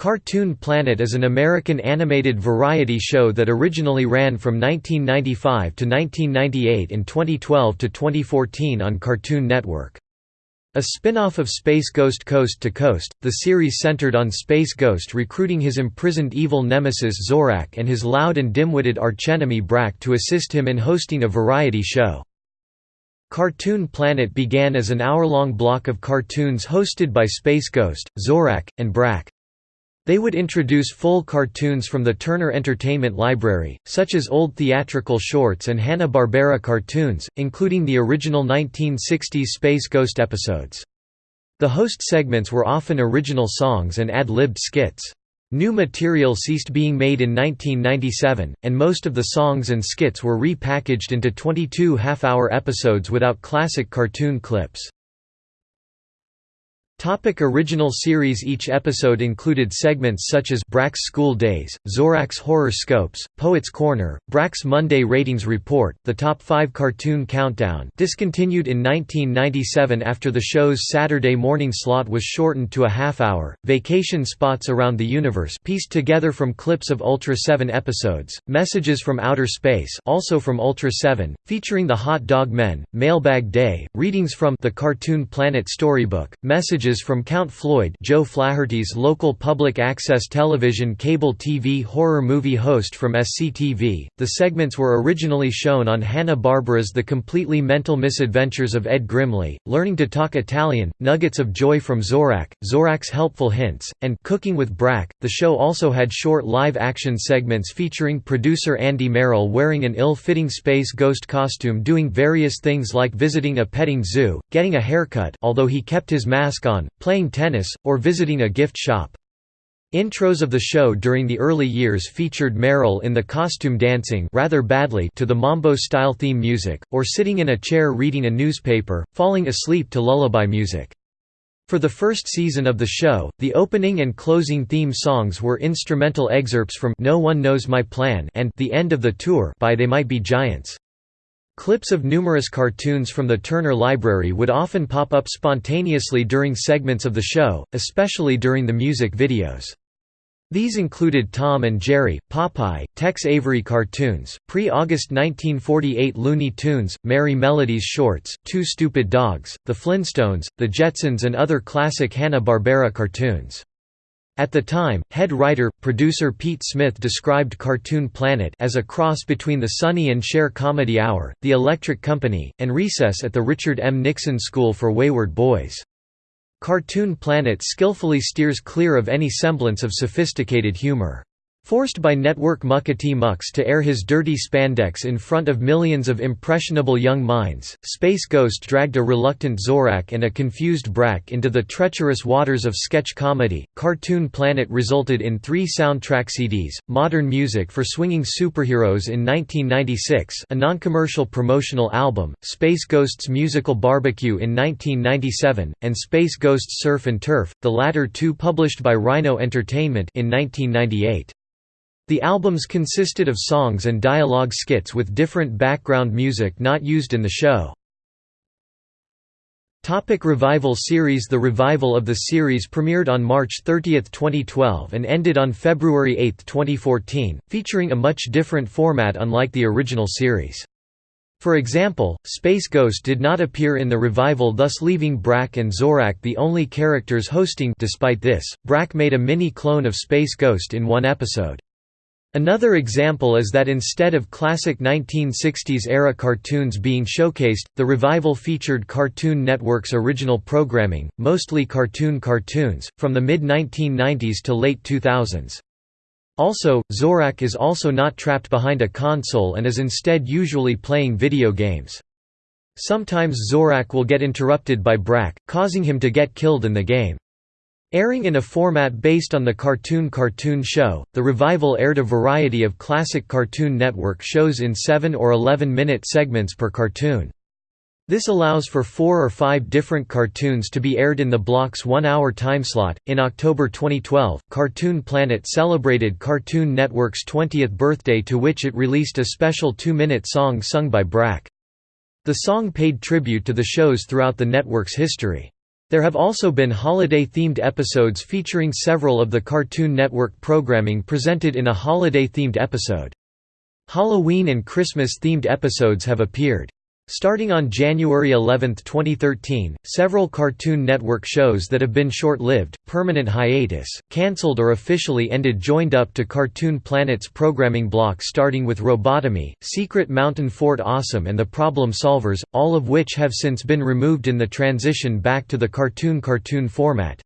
Cartoon Planet is an American animated variety show that originally ran from 1995 to 1998 and 2012 to 2014 on Cartoon Network. A spin-off of Space Ghost Coast to Coast, the series centered on Space Ghost recruiting his imprisoned evil nemesis Zorak and his loud and dim-witted archenemy Brak to assist him in hosting a variety show. Cartoon Planet began as an hour-long block of cartoons hosted by Space Ghost, Zorak, and Brak. They would introduce full cartoons from the Turner Entertainment Library, such as old theatrical shorts and Hanna-Barbera cartoons, including the original 1960s Space Ghost episodes. The host segments were often original songs and ad-libbed skits. New material ceased being made in 1997, and most of the songs and skits were repackaged into 22 half-hour episodes without classic cartoon clips. Topic original series Each episode included segments such as Brak's School Days, Zorak's Horror Scopes, Poet's Corner, Brak's Monday Ratings Report, The Top 5 Cartoon Countdown discontinued in 1997 after the show's Saturday morning slot was shortened to a half-hour, Vacation Spots Around the Universe pieced together from clips of Ultra 7 episodes, Messages from Outer Space also from Ultra 7, featuring the Hot Dog Men, Mailbag Day, readings from The Cartoon Planet Storybook, Messages from Count Floyd Joe Flaherty's local public access television cable TV horror movie host from SCTV. The segments were originally shown on Hanna-Barbera's The Completely Mental Misadventures of Ed Grimley, Learning to Talk Italian, Nuggets of Joy from Zorak, Zorak's Helpful Hints, and Cooking with Brak. The show also had short live-action segments featuring producer Andy Merrill wearing an ill-fitting space ghost costume doing various things like visiting a petting zoo, getting a haircut although he kept his mask on, playing tennis, or visiting a gift shop. Intros of the show during the early years featured Merrill in the costume dancing rather badly to the Mambo-style theme music, or sitting in a chair reading a newspaper, falling asleep to lullaby music. For the first season of the show, the opening and closing theme songs were instrumental excerpts from No One Knows My Plan and The End of the Tour by They Might Be Giants. Clips of numerous cartoons from the Turner Library would often pop up spontaneously during segments of the show, especially during the music videos. These included Tom and Jerry, Popeye, Tex Avery cartoons, pre-August 1948 Looney Tunes, Merrie Melodies shorts, Two Stupid Dogs, The Flintstones, The Jetsons and other classic Hanna-Barbera cartoons. At the time, head writer, producer Pete Smith described Cartoon Planet as a cross between the Sonny and Cher Comedy Hour, The Electric Company, and Recess at the Richard M. Nixon School for Wayward Boys. Cartoon Planet skillfully steers clear of any semblance of sophisticated humor. Forced by network Muckety Mucks to air his dirty spandex in front of millions of impressionable young minds, Space Ghost dragged a reluctant Zorak and a confused Brak into the treacherous waters of sketch comedy. Cartoon Planet resulted in three soundtrack CDs Modern Music for Swinging Superheroes in 1996, a non commercial promotional album, Space Ghost's Musical Barbecue in 1997, and Space Ghost's Surf and Turf, the latter two published by Rhino Entertainment in 1998. The albums consisted of songs and dialogue skits with different background music not used in the show. Topic revival series The revival of the series premiered on March 30, 2012 and ended on February 8, 2014, featuring a much different format unlike the original series. For example, Space Ghost did not appear in the revival thus leaving Brak and Zorak the only characters hosting despite this, Brak made a mini-clone of Space Ghost in one episode. Another example is that instead of classic 1960s-era cartoons being showcased, the revival featured Cartoon Network's original programming, mostly cartoon cartoons, from the mid-1990s to late 2000s. Also, Zorak is also not trapped behind a console and is instead usually playing video games. Sometimes Zorak will get interrupted by Brak, causing him to get killed in the game. Airing in a format based on the Cartoon Cartoon Show, the revival aired a variety of classic Cartoon Network shows in 7 or 11-minute segments per cartoon. This allows for four or five different cartoons to be aired in the block's one-hour timeslot. In October 2012, Cartoon Planet celebrated Cartoon Network's 20th birthday to which it released a special two-minute song sung by Brak. The song paid tribute to the shows throughout the network's history. There have also been holiday-themed episodes featuring several of the Cartoon Network programming presented in a holiday-themed episode. Halloween and Christmas-themed episodes have appeared. Starting on January 11, 2013, several Cartoon Network shows that have been short-lived, permanent hiatus, cancelled or officially ended joined up to Cartoon Planet's programming block starting with Robotomy, Secret Mountain Fort Awesome and The Problem Solvers, all of which have since been removed in the transition back to the cartoon-cartoon format.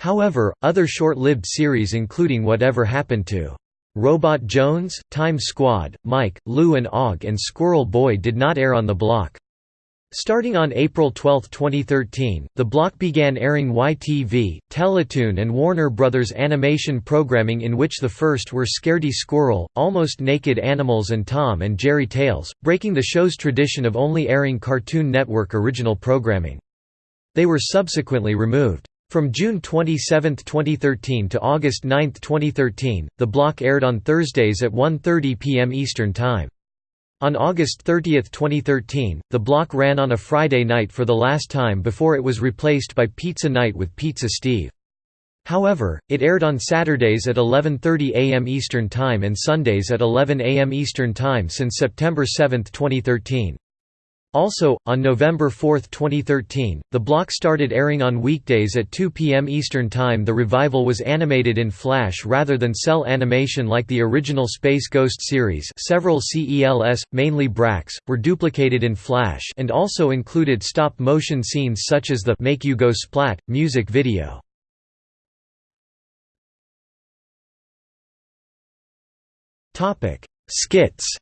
However, other short-lived series including Whatever Happened to Robot Jones, Time Squad, Mike, Lou and Og and Squirrel Boy did not air on the block. Starting on April 12, 2013, the block began airing YTV, Teletoon and Warner Brothers animation programming in which the first were Scaredy Squirrel, Almost Naked Animals and Tom and Jerry Tales, breaking the show's tradition of only airing Cartoon Network original programming. They were subsequently removed. From June 27, 2013 to August 9, 2013, the block aired on Thursdays at 1.30 p.m. Eastern Time. On August 30, 2013, the block ran on a Friday night for the last time before it was replaced by Pizza Night with Pizza Steve. However, it aired on Saturdays at 11.30 am Eastern Time and Sundays at 11 am Eastern Time since September 7, 2013. Also, on November 4, 2013, the block started airing on weekdays at 2 p.m. Eastern Time. The revival was animated in Flash rather than cel animation like the original Space Ghost series. Several CELS, mainly Brak's, were duplicated in Flash and also included stop-motion scenes such as the Make You Go Splat music video. Topic: Skits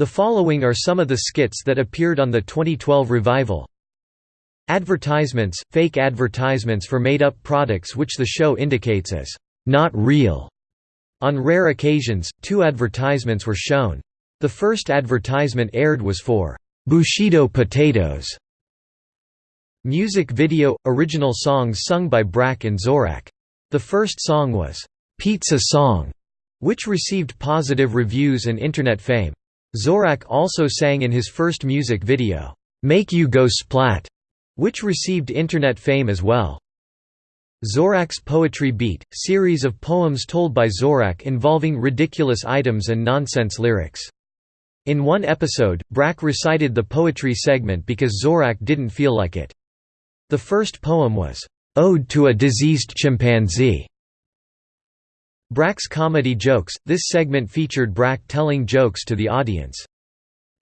The following are some of the skits that appeared on the 2012 revival. Advertisements, fake advertisements for made-up products which the show indicates as not real. On rare occasions, two advertisements were shown. The first advertisement aired was for Bushido potatoes. Music video – original songs sung by Brak and Zorak. The first song was, "'Pizza Song", which received positive reviews and internet fame. Zorak also sang in his first music video, "'Make You Go Splat", which received internet fame as well. Zorak's Poetry Beat, series of poems told by Zorak involving ridiculous items and nonsense lyrics. In one episode, Brak recited the poetry segment because Zorak didn't feel like it. The first poem was, "'Ode to a Diseased Chimpanzee' Brak's comedy jokes – This segment featured Brak telling jokes to the audience.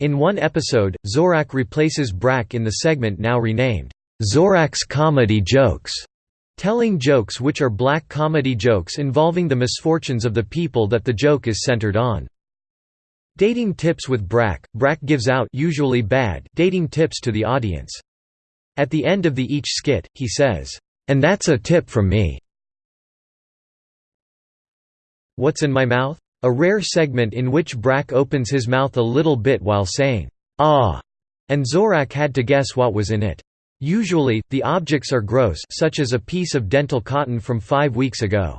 In one episode, Zorak replaces Brak in the segment now renamed, "'Zorak's Comedy Jokes' telling jokes which are black comedy jokes involving the misfortunes of the people that the joke is centered on. Dating tips with Brak – Brak gives out usually bad dating tips to the audience. At the end of the each skit, he says, "'And that's a tip from me. What's in My Mouth? A rare segment in which Brak opens his mouth a little bit while saying, ah, and Zorak had to guess what was in it. Usually, the objects are gross such as a piece of dental cotton from five weeks ago.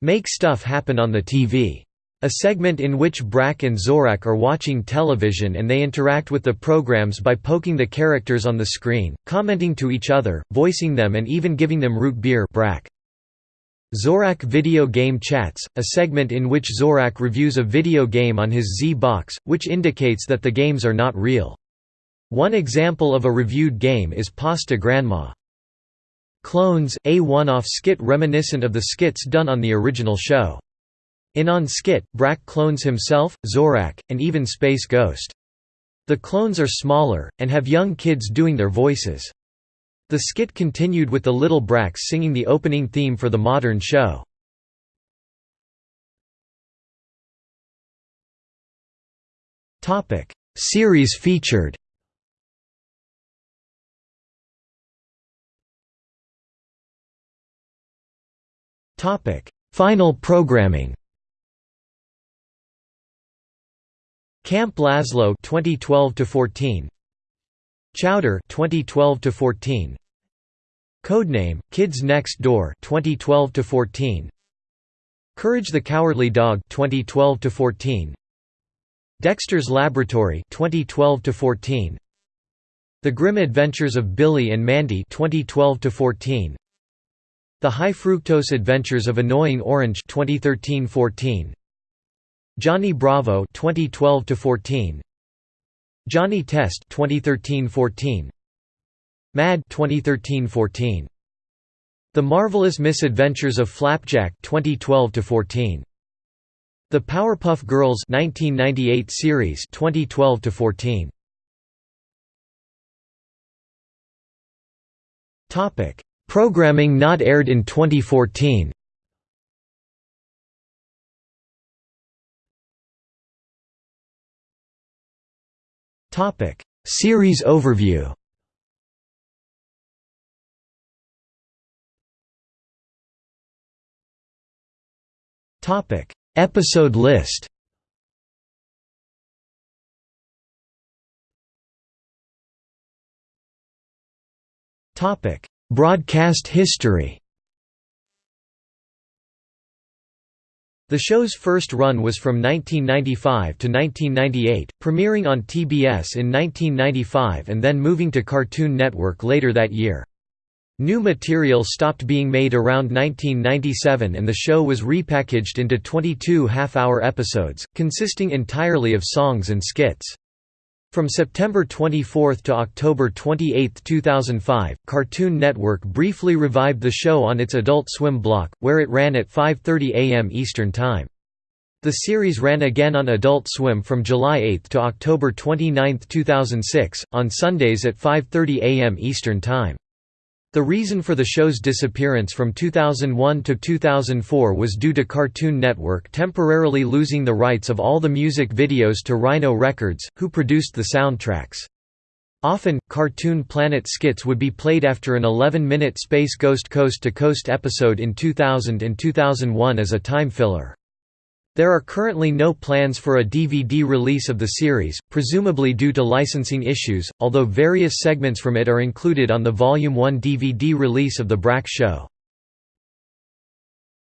Make Stuff Happen on the TV. A segment in which Brak and Zorak are watching television and they interact with the programs by poking the characters on the screen, commenting to each other, voicing them and even giving them root beer Brak. Zorak Video Game Chats, a segment in which Zorak reviews a video game on his Z-Box, which indicates that the games are not real. One example of a reviewed game is Pasta Grandma. Clones, a one-off skit reminiscent of the skits done on the original show. In On Skit, Brak clones himself, Zorak, and even Space Ghost. The clones are smaller, and have young kids doing their voices. The skit continued with the Little Braks singing the opening theme for the modern show. Series featured. Final programming. Camp Lazlo 2012 14 Chowder 2012 to 14 Codename Kids Next Door 2012 to 14 Courage the Cowardly Dog 2012 to 14 Dexter's Laboratory 2012 to 14 The Grim Adventures of Billy and Mandy 2012 to 14 The High Fructose Adventures of Annoying Orange 2013-14 Johnny Bravo 2012 to 14 Johnny Test 2013-14 Mad 2013-14 The Marvelous Misadventures of Flapjack 2012-14 The Powerpuff Girls 1998 series 2012-14 Topic. Programming not aired in 2014 Topic. Series overview. Topic. Episode list. Topic. Broadcast history The show's first run was from 1995 to 1998, premiering on TBS in 1995 and then moving to Cartoon Network later that year. New material stopped being made around 1997 and the show was repackaged into 22 half-hour episodes, consisting entirely of songs and skits. From September 24 to October 28, 2005, Cartoon Network briefly revived the show on its Adult Swim block, where it ran at 5.30 am Eastern Time. The series ran again on Adult Swim from July 8 to October 29, 2006, on Sundays at 5.30 am Eastern Time. The reason for the show's disappearance from 2001 to 2004 was due to Cartoon Network temporarily losing the rights of all the music videos to Rhino Records, who produced the soundtracks. Often, Cartoon Planet skits would be played after an 11-minute Space Ghost Coast to Coast episode in 2000 and 2001 as a time filler. There are currently no plans for a DVD release of the series, presumably due to licensing issues, although various segments from it are included on the Volume 1 DVD release of The Brak Show.